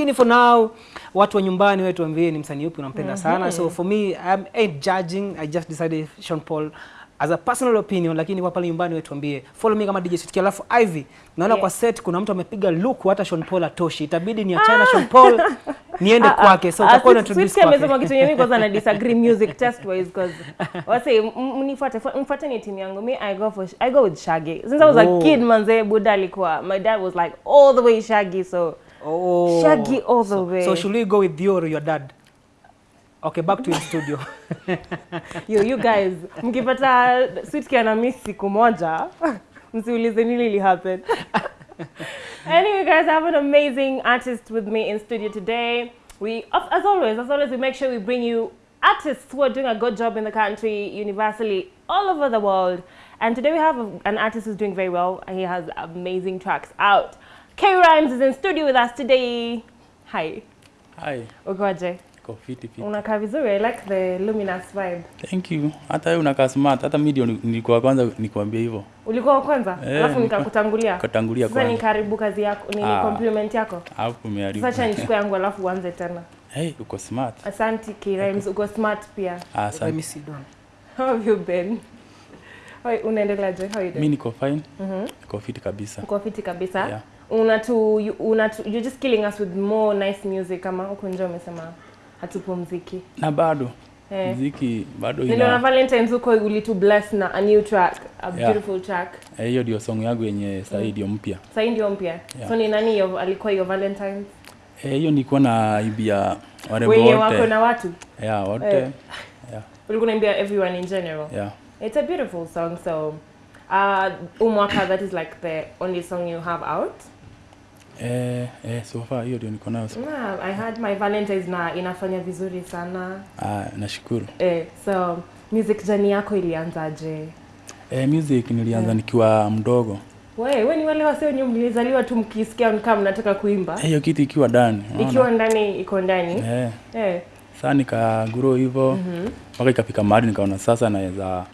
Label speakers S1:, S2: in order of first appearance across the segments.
S1: lakini for now watu wa nyumbani wetu ambie ni msanii upi unampenda mm -hmm. sana so for me I'm ain't judging I just decided Sean Paul as a personal opinion lakini kwa pale nyumbani wetu ambie follow me kama DJ Sitki alafu Ivy naona
S2: Yeah.
S1: kwa set kuna mtu amepiga look hata Sean Paul atoshi itabidi ni achana ah. Sean Paul niende
S2: Ah, ah.
S1: kwake so
S2: Ah,
S1: utakuwa
S2: na
S1: introduce
S2: kwake. amesema kitu yenyewe kwanza na disagree music test wise because wase mnifuate mfuate ni timu yangu me I go for I go with Shaggy since I was
S1: Oh.
S2: a kid manze buda alikuwa my dad was like all the way Shaggy so
S1: oh.
S2: Shaggy all the way.
S1: so should we go with you or your dad? Okay back to the studio.
S2: Yo you guys mkipata Sweet ana miss siku moja msiulize nini li happen. Anyway guys I have an amazing artist with me in studio today. We as always as always we make sure we bring you artists who are doing a good job in the country universally all over the world. And today we have an artist who's doing very well. And he has amazing tracks out K Rhymes is in studio with us today hi
S3: Hi,
S2: ukoje
S3: iko fiti fiti.
S2: unakaa vizuri I like the luminous vibe
S3: Thank you. Hata wewe unakaa smart. Hata mimi ndio ni- nilikuwa kwanza nikwambia hivyo.
S2: ulikuwa wa kwanza
S3: Eh,
S2: alafu nikakutangulia
S3: Katangulia
S2: sasa
S3: kwanza.
S2: nikaribu kazi yako ni
S3: Ah.
S2: compliment yako
S3: Hapo umeharibu.
S2: sasa nichukue yangu alafu uanze tena
S3: Hey, uko smart.
S2: asante K-Rhymes uko smart pia
S3: Ah,
S1: let me
S3: Asante.
S1: sit down
S2: how have you been How- unaendeleaje how you doing?
S3: Mimi niko fine.
S2: Mhm.
S3: Mm Niko fiti kabisa.
S2: uko fiti kabisa
S3: Yeah.
S2: Unatu you- unatu you're just killing us with more nice music kama huko nje umesema hatupumziki
S3: Na bado
S2: eh
S3: mziki bado
S2: niliona
S3: ina
S2: Valentine's huko ulitu bless na a new track a
S3: Yeah.
S2: beautiful track
S3: Eh, hiyo ndio song yangu yenye sasa ndio mpya.
S2: sasa ndio mpya
S3: Yeah.
S2: so ni nani yo, alikuwa hiyo Valentine's
S3: Eh, hiyo nilikuwa na ibia
S2: wenye wako na watu
S3: Yeah, wote.
S2: Eh.
S3: Yeah.
S2: ulikuwa naimbia everyone in general
S3: Yeah.
S2: it's a beautiful song so uh umwaka that is like the only song you have out
S3: Eh, eh, so far hiyo ndio niko nayo.
S2: Nah, i had my valentines na inafanya vizuri sana
S3: Ah, nashukuru.
S2: eh, so music journey yako ilianzaje
S3: Eh, music nilianza
S2: Yeah.
S3: nikiwa mdogo.
S2: we we ni wale wase wenye mlizaliwa tu mkisikia kama mnataka kuimba
S3: Eh, hiyo kitu ikiwa ndani.
S2: ikiwa ndani iko ndani
S3: Eh.
S2: eh.
S3: Sasa nikaguro hivyo mpaka ikafika mahali nikaona sasa naweza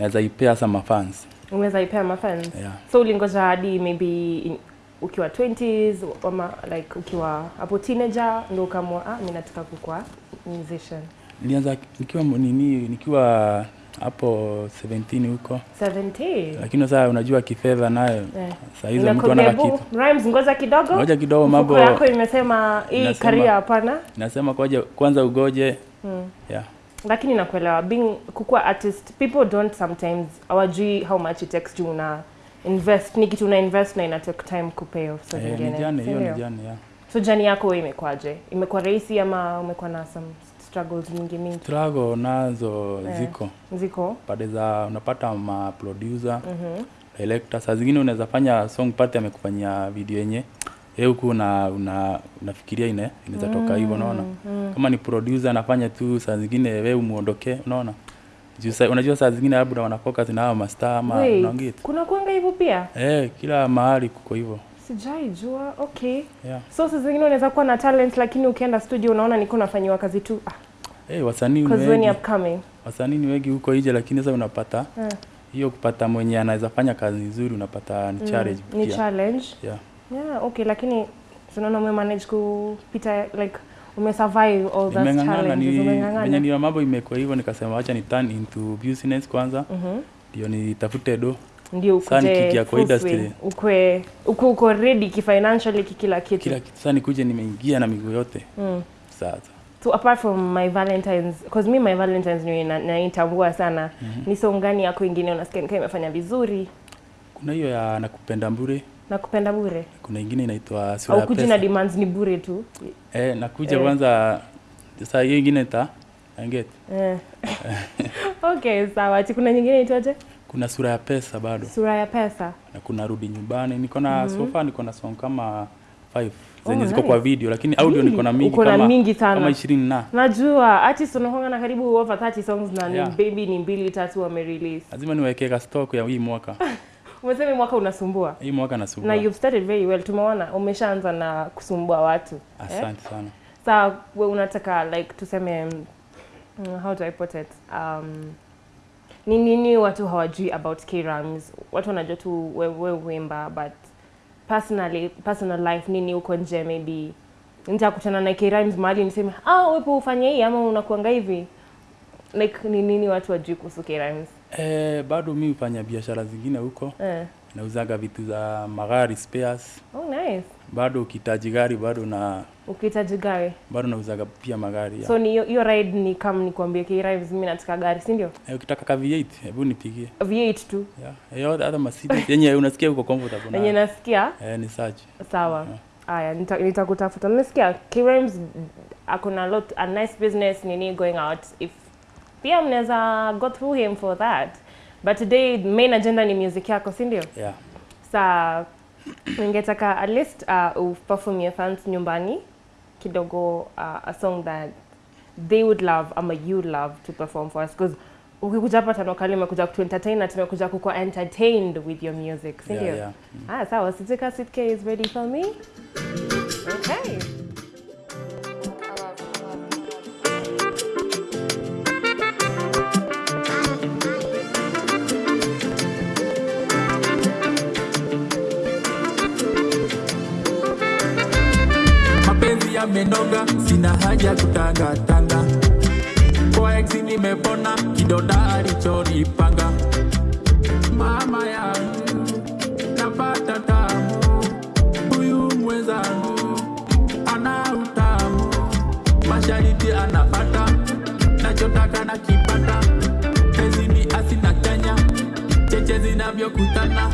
S3: naweza ipea sama fans.
S2: Umeweza ipea mafans
S3: Yeah.
S2: so ulingoja hadi maybe in, ukiwa 20s ama like ukiwa hapo teenager ndio ukamua ah, mimi nataka kukua musician
S3: Nilianza nikiwa nini nikiwa hapo 17 huko.
S2: 17
S3: Lakini sasa unajua kifedha nayo
S2: sasa
S3: saa hizo mtu ana kitu.
S2: Rhymes ngoja kidogo
S3: Ngoja kidogo mambo
S2: yako imesema hii career hapana
S3: nasema koja kwanza ugoje.
S2: mm.
S3: Yeah.
S2: lakini nakuelewa being kukuwa artist people don't sometimes hawajui how much it takes juu una invest ni kitu una invest na ina take time kupay off so
S3: Eh, ni
S2: jani
S3: hiyo ni jani yeah.
S2: so jani yako wewe imekwaje? Imekuwa rahisi ama umekuwa na some struggles mingi mingi?
S3: Struggle nazo
S2: Eh.
S3: ziko.
S2: ziko?
S3: Pade za unapata ma producer
S2: mhm.
S3: director saa zingine unaweza fanya song party amekufanyia video yenye yeye huku una, una, unafikiria ine inaweza toka hivyo unaona?
S2: Mm.
S3: kama ni producer anafanya tu saa zingine wewe umuondoke unaona juu saa, unajua saa zingine labda wana focus na hao mastaa ama
S2: Wait,
S3: unaongea
S2: kuna kuanga hivyo pia?
S3: Eh kila mahali kuko hivyo.
S2: Sijai jua okay.
S3: Yeah.
S2: So saa zingine unaweza kuwa na talent lakini ukienda studio unaona niko nafanyiwa kazi tu. Ah,
S3: eh wasanii ni
S2: cause when
S3: wengi.
S2: upcoming.
S3: Wasanii ni wengi huko nje lakini sasa unapata
S2: Eh.
S3: hiyo kupata mwenye anaweza fanya kazi nzuri unapata ni challenge
S2: mm, ni challenge.
S3: Yeah.
S2: Yeah okay lakini tunaona mwe manage kupita like umesurvive all those challenges
S3: ni venye ndio mambo imekuwa hivyo nikasema acha ni turn into business kwanza.
S2: Mhm.
S3: ndio nitafute do.
S2: Ndio ukuje
S3: kwa industry.
S2: ukwe uko uko ready kifinancially kikila kitu.
S3: Kila kitu. Sasa nikuje nimeingia na miguu yote.
S2: Mm.
S3: sasa.
S2: So apart from my valentines because me my valentines ni na- naitambua sana. Ni song gani yako ingine unasikia imefanya vizuri?
S3: Kuna hiyo ya nakupenda mbure
S2: na kupenda bure?
S3: Kuna ingine inaitwa sura
S2: au
S3: ya
S2: kuji na demands ni bure tu.
S3: Eh nakuja
S2: Eh.
S3: kwanza Saa hiyo ingine ta anget
S2: eh. okay sawa. Ati kuna nyingine inaitwaje?
S3: kuna sura ya pesa bado.
S2: Sura ya pesa.
S3: Na kuna rudi nyumbani. Niko na mm so far niko na song kama 5 zenye
S2: Oh,
S3: ziko
S2: nice.
S3: kwa video lakini audio niko na mingi kama
S2: mingi sana.
S3: kama 20 na.
S2: Najua artist unakwanga na karibu over 30 songs na
S3: yeah.
S2: ni baby ni mbili tatu wamerelease.
S3: Lazima niweke stock ya hii mwaka
S2: umesema mwaka unasumbua?
S3: Hii mwaka nasumbua.
S2: na you've started very well. Tumeona umeshaanza na kusumbua watu
S3: Asante eh? sana.
S2: Sasa wewe unataka like tuseme mm, how do I put it? Um, ni nini watu hawajui about K-Rams watu wanajua tu wewe we uimba but personally personal life nini uko nje maybe? Nitakutana na K Rhymes mahali niseme ah wewe ufanye hii ama unakuanga hivi? Like ni nini watu wajui kuhusu K Rhymes
S4: Eh, bado mi hufanya biashara zingine huko,
S2: eh.
S4: nauzaga vitu za magari spares.
S2: oh nice
S4: Bado ukihitaji gari bado na
S2: ukihitaji gari
S4: bado nauzaga pia magari ya.
S2: so ni hiyo- ride ni kama nikwambie K Rhymes mimi nataka gari si ndio
S4: Eh, ukitaka ka V8 hebu nipigie.
S2: V8 tu
S4: Yeah. Eh, hata Mercedes yenye unasikia uko comfortable
S2: yenye nasikia
S4: Eh, ni search.
S2: sawa aya nita- nitakutafuta nimesikia K-Rhymes akona lot a nice business nini going out if pia mnaweza go through him for that but today main agenda ni music yako si ndio
S4: Yeah.
S2: sa ningetaka at least uh, uperform your fans nyumbani kidogo uh, a song that they would love ama you love to perform for us because ukikuja hapa tano kali umekuja kutuentertain na tumekuja kukuwa entertained with your music si
S4: Yeah, yeah. mm -hmm.
S2: Ah, sawa. Sitika Sitke is ready for me. Okay.
S3: Yamenoga, sina haja kutangatanga. Kwa ex nimepona, kidonda alichonipanga. Mama yangu napata tamu, huyu mwenzangu ana utamu, mashariti anapata, nachotaka na kipata, pezini asina chanya, cheche zinavyokutana,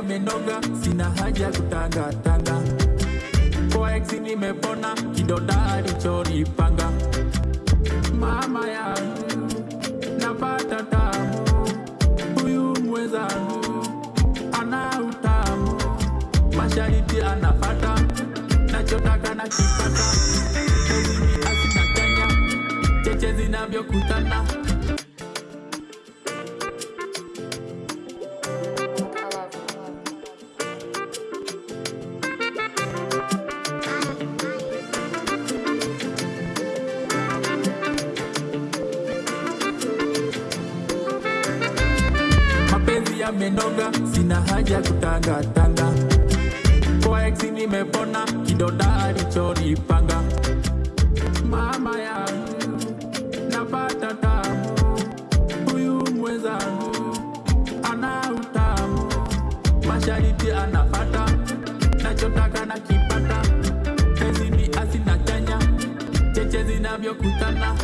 S3: yamenoga, sina haja kutangatanga. Kwa nimepona, kidonda alichonipanga. Mama yangu napata tamu, huyu mwenzangu ana utamu, mashariti anapata, nachotaka na kipata, pezini asina chanya, cheche zinavyokutana mapenzi yamenoga, sina haja kutangatanga. Kwa ex nimepona, kidonda alichonipanga. Mama yangu napata tamu, huyu mwenzangu ana utamu, mashariti anapata, nachotaka na kipata, pezini asina chanya, cheche zinavyokutana